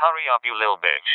Hurry up, you little bitch.